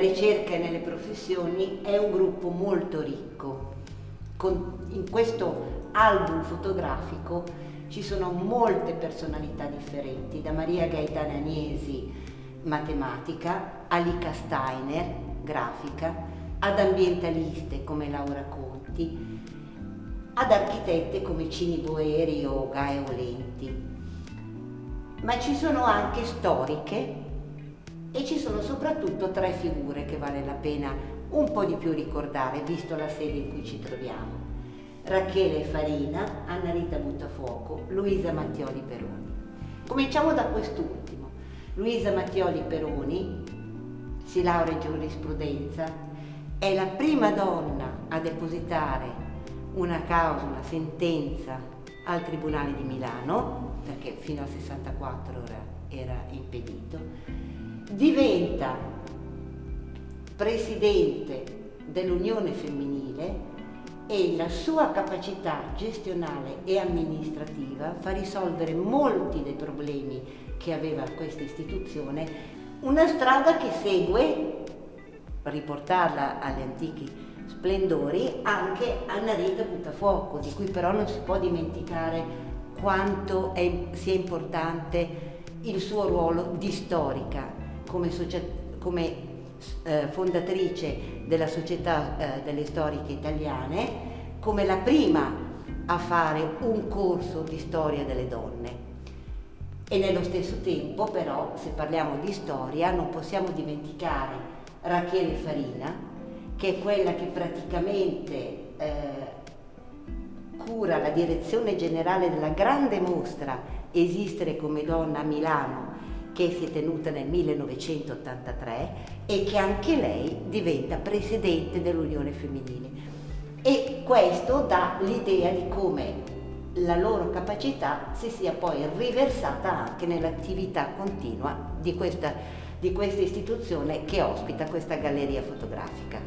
ricerca e nelle professioni è un gruppo molto ricco. Con, in questo album fotografico ci sono molte personalità differenti, da Maria Gaetana Agnesi, matematica, a Lika Steiner, grafica, ad ambientaliste come Laura Conti, ad architette come Cini Boeri o Gaia Olenti. Ma ci sono anche storiche e ci sono soprattutto tre figure che vale la pena un po' di più ricordare, visto la sede in cui ci troviamo. Rachele Farina, Anna Rita Buttafuoco, Luisa Mattioli Peroni. Cominciamo da quest'ultimo. Luisa Mattioli Peroni si laurea in giurisprudenza, è la prima donna a depositare una causa, una sentenza al Tribunale di Milano, perché fino al 64 era, era impedito, diventa presidente dell'Unione Femminile e la sua capacità gestionale e amministrativa fa risolvere molti dei problemi che aveva questa istituzione, una strada che segue, riportarla agli antichi splendori, anche Anna Rita Buttafuoco, di cui però non si può dimenticare quanto è, sia importante il suo ruolo di storica come, come eh, fondatrice della Società eh, delle Storiche Italiane, come la prima a fare un corso di storia delle donne. E nello stesso tempo però, se parliamo di storia, non possiamo dimenticare Rachele Farina, che è quella che praticamente eh, cura la direzione generale della grande mostra Esistere come donna a Milano che si è tenuta nel 1983 e che anche lei diventa presidente dell'Unione Femminile. E questo dà l'idea di come la loro capacità si sia poi riversata anche nell'attività continua di questa, di questa istituzione che ospita questa galleria fotografica.